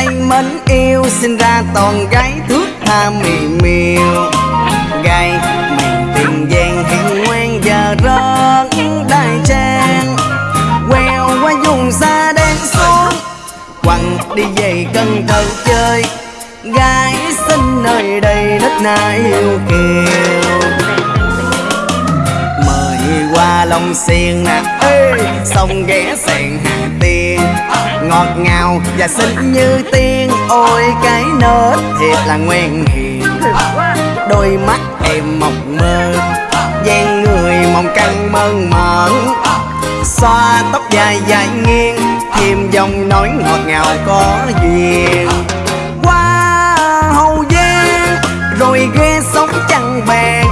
xanh mến yêu, sinh ra toàn gái thước tha mì miều gai miền tiền giang hẹn ngoan giờ rớt đại trang. Queo qua vùng xa đen xuống, quăng đi về cần thơ chơi. Gái xinh nơi đây đất na yêu kiều. Mời qua lòng xiên nè sông ghé sẹn hàng Ngọt ngào và xinh như tiên. Ôi, cái nết thiệt là ngoan hiền. Đôi mắt em mộng mơ, dáng người mong căng mơn mởn. Xoa tóc dài dài nghiêng, thêm dòng nói ngọt ngào có duyên. Qua hậu giang rồi ghé sống chẳng bè